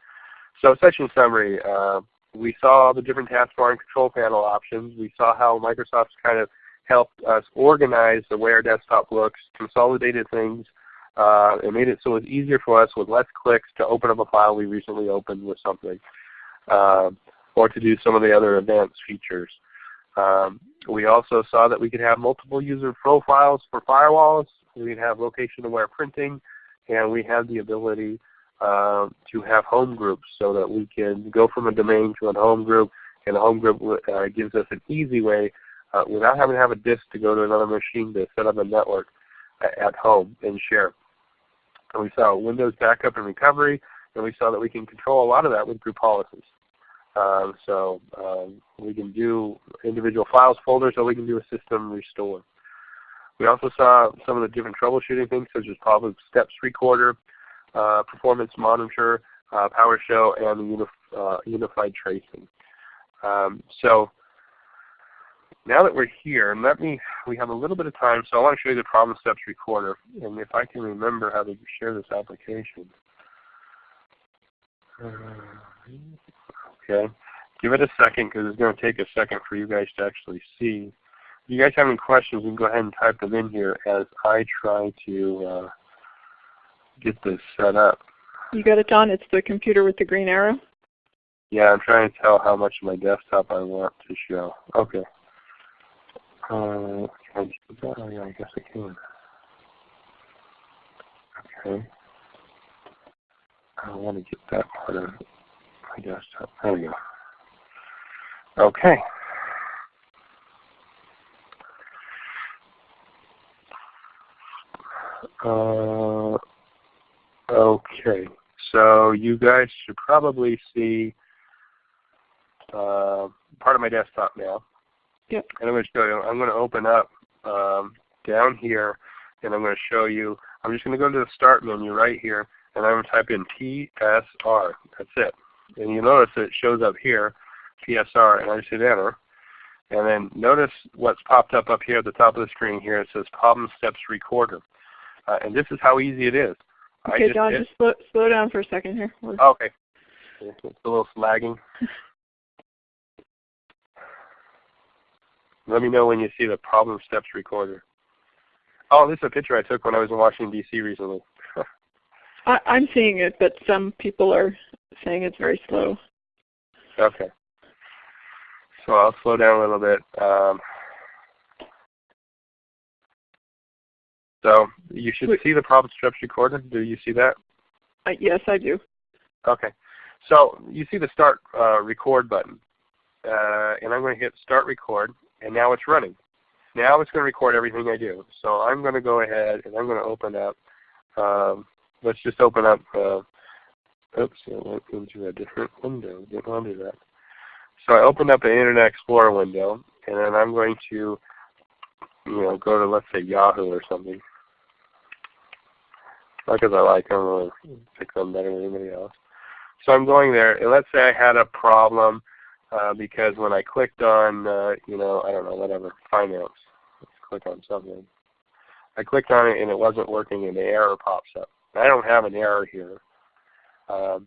So session summary, uh, we saw the different taskbar and control panel options. We saw how Microsoft's kind of helped us organize the way our desktop looks, consolidated things, uh, it made it so it was easier for us with less clicks to open up a file we recently opened with something, uh, or to do some of the other advanced features. Um, we also saw that we could have multiple user profiles for firewalls. We could have location-aware printing, and we have the ability uh, to have home groups so that we can go from a domain to a home group, and a home group uh, gives us an easy way uh, without having to have a disk to go to another machine to set up a network at home and share. And we saw Windows backup and recovery, and we saw that we can control a lot of that with group policies. Um, so um, we can do individual files folders, or we can do a system restore. We also saw some of the different troubleshooting things, such as problem steps recorder, uh, performance monitor, uh, PowerShell, and unif uh, unified tracing. Um, so now that we're here, let me, we have a little bit of time, so I want to show you the problem steps recorder. And if I can remember how to share this application. okay. Give it a second because it's going to take a second for you guys to actually see. If you guys have any questions, you can go ahead and type them in here as I try to uh, get this set up. You got it, Don? It's the computer with the green arrow? Yeah, I'm trying to tell how much of my desktop I want to show. Okay. Uh, can I do that? Oh yeah, I guess I can. Okay. I want to get that part of my desktop. There we go. Okay. Uh, okay. So you guys should probably see uh, part of my desktop now. Yep. And I'm going to show you. I'm going to open up um, down here, and I'm going to show you. I'm just going to go to the Start menu right here, and I'm going to type in PSR. That's it. And you notice that it shows up here, PSR, and I just hit Enter. And then notice what's popped up up here at the top of the screen here. It says Problem Steps Recorder. Uh, and this is how easy it is. Okay, just Don, just slow, slow down for a second here. Okay. It's a little lagging. *laughs* Let me know when you see the problem steps recorder. Oh, this is a picture I took when I was in Washington, D.C. recently. *laughs* I, I'm seeing it, but some people are saying it's very slow. Okay. So I'll slow down a little bit. Um, So you should see the problem steps recorder. Do you see that? Uh, yes, I do. Okay. So you see the start uh, record button. Uh, and I'm going to hit start record, and now it's running. Now it's going to record everything I do. So I'm going to go ahead and I'm going to open up, um, let's just open up, uh, oops, I went into a different window. Didn't want to do that. So I opened up an Internet Explorer window, and then I'm going to, you know, go to let's say Yahoo or something. Not because I like them or pick them better than anybody else. So I'm going there, and let's say I had a problem uh, because when I clicked on, uh, you know, I don't know, whatever, finance, let's click on something. I clicked on it and it wasn't working and the error pops up. I don't have an error here. Um,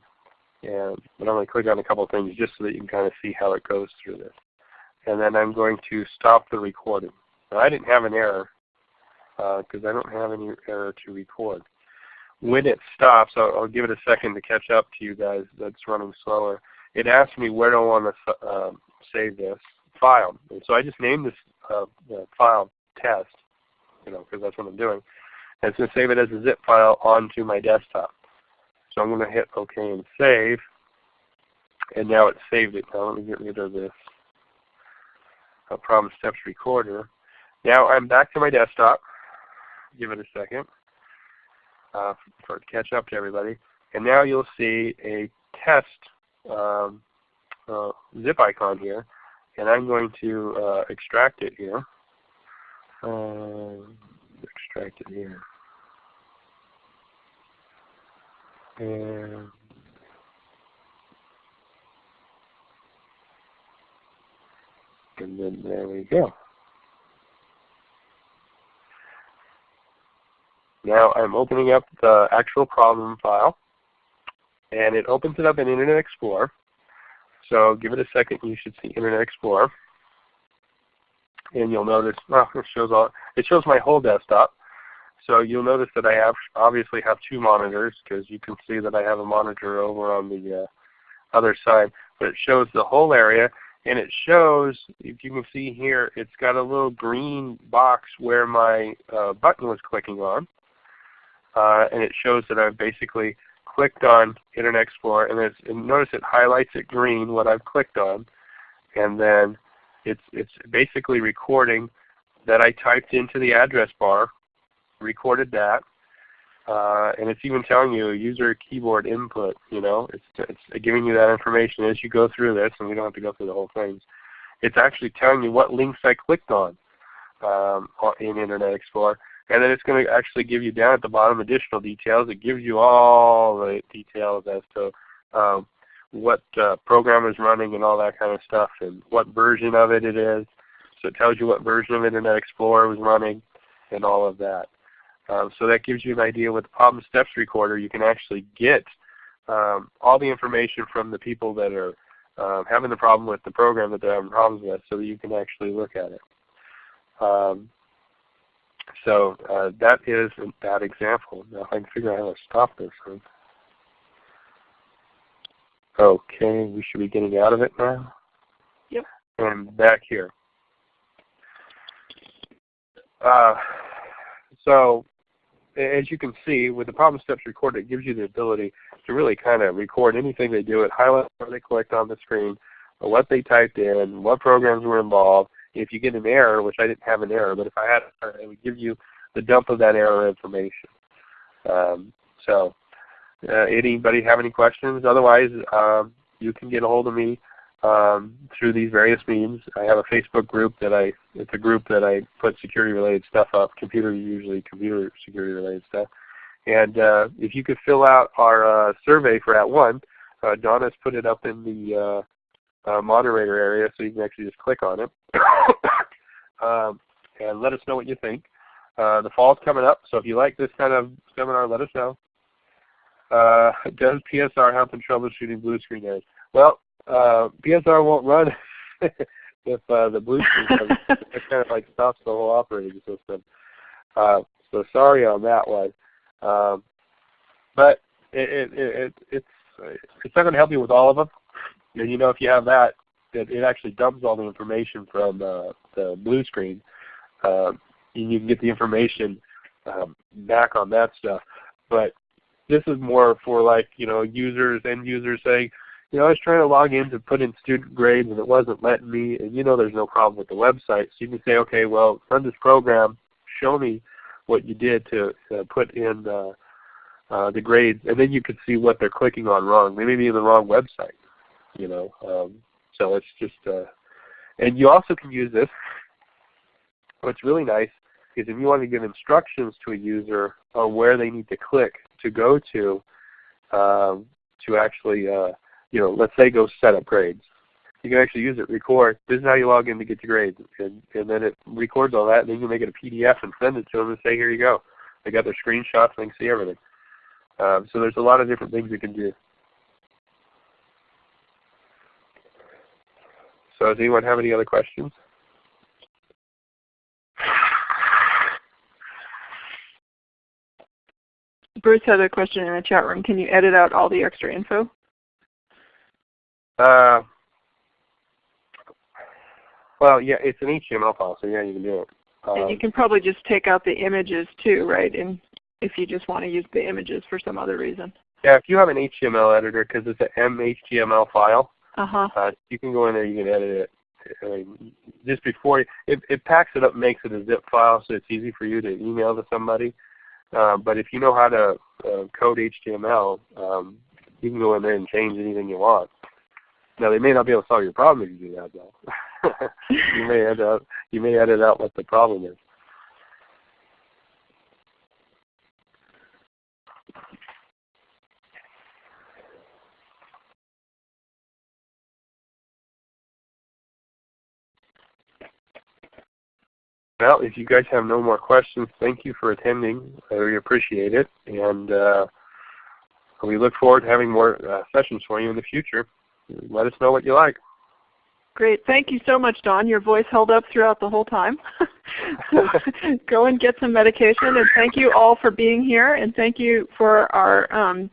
and, but I'm going to click on a couple things just so that you can kind of see how it goes through this. And then I'm going to stop the recording. Now I didn't have an error because uh, I don't have any error to record. When it stops, I'll, I'll, give it a second to catch up to you guys that's running slower. It asks me where do I want to uh, save this file. And so I just named this uh, file test, you know, because that's what I'm doing. And it's going to save it as a zip file onto my desktop. So I'm going to hit OK and save. And now it's saved it. Now let me get rid of this problem steps recorder. Now I'm back to my desktop. Give it a second uh, for to catch up to everybody. And now you'll see a test um, uh, zip icon here. And I'm going to uh, extract it here. Uh, extract it here. And and then there we go. Now I'm opening up the actual problem file and it opens it up in Internet Explorer. So give it a second you should see Internet Explorer. And you'll notice well it shows all it shows my whole desktop. So you'll notice that I have obviously have two monitors because you can see that I have a monitor over on the uh, other side. But it shows the whole area and it shows, if you can see here, it's got a little green box where my uh, button was clicking on. Uh, and it shows that I've basically clicked on Internet Explorer and, and notice it highlights it green what I've clicked on and then it's, it's basically recording that I typed into the address bar recorded that. Uh, and it's even telling you user keyboard input. You know, it's it's giving you that information as you go through this, and we don't have to go through the whole thing. It's actually telling you what links I clicked on um, in Internet Explorer, and then it's going to actually give you down at the bottom additional details. It gives you all the details as to um, what uh, program is running and all that kind of stuff, and what version of it it is. So it tells you what version of Internet Explorer was running, and all of that. Um, so that gives you an idea with the problem steps recorder you can actually get um, all the information from the people that are um, having the problem with the program that they're having problems with so that you can actually look at it. So uh, that is that example. Now if I can figure out how to stop this one. Okay, we should be getting out of it now. Yep. And back here. Uh, so as you can see, with the problem steps recorder, it gives you the ability to really kind of record anything they do. It highlights what they clicked on the screen, what they typed in, what programs were involved. If you get an error, which I didn't have an error, but if I had, it would give you the dump of that error information. Um, so, uh, anybody have any questions? Otherwise, um, you can get a hold of me um, through these various means. I have a Facebook group that I, it's a group that I put security related stuff up, computer usually computer security related stuff. And uh, if you could fill out our uh, survey for at @ONE, uh, Donna's put it up in the uh, uh, moderator area so you can actually just click on it. *coughs* um, and let us know what you think. Uh, the fall's coming up, so if you like this kind of seminar, let us know. Uh, does PSR help in troubleshooting blue screen errors? Well, uh, PSR won't run *laughs* if uh, the blue screen comes. *laughs* it kind of like stops the whole operating system. Uh, so sorry on that one. Um, but it, it, it, it's it's not going to help you with all of them. And you know if you have that, it, it actually dumps all the information from uh, the blue screen. Uh, and you can get the information um, back on that stuff. But this is more for like you know users, end users saying, you know, I was trying to log in to put in student grades and it wasn't letting me, and you know there's no problem with the website. So you can say, okay, well, run this program, show me what you did to uh, put in uh, uh, the grades, and then you can see what they're clicking on wrong. They may be in the wrong website, you know. Um, so it's just, uh, and you also can use this. What's really nice is if you want to give instructions to a user on where they need to click to go to, um, to actually, uh, you know, let's say go set up grades. You can actually use it, record. This is how you log in to get your grades. And, and then it records all that, and then you can make it a PDF and send it to them and say, here you go. They got their screenshots they can see everything. Um, so there's a lot of different things you can do. So does anyone have any other questions? Bruce had a question in the chat room. Can you edit out all the extra info? Uh, well, yeah, it's an HTML file, so yeah, you can do it. Um, and you um, can probably just take out the images too, right? And if you just want to use the images for some other reason. Yeah, if you have an HTML editor, because it's an MHTML file, uh-huh. uh, you can go in there, you can edit it. I mean, just before it, it packs it up, makes it a zip file, so it's easy for you to email to somebody. Uh, but if you know how to uh, code HTML, um, you can go in there and change anything you want. Now they may not be able to solve your problem if you do that though. *laughs* you may end up you may edit out what the problem is. Well, if you guys have no more questions, thank you for attending. Really appreciate it. And uh, we look forward to having more uh, sessions for you in the future. Let us know what you like. Great. Thank you so much, Don. Your voice held up throughout the whole time. *laughs* *laughs* go and get some medication. And thank you all for being here. And thank you for our um.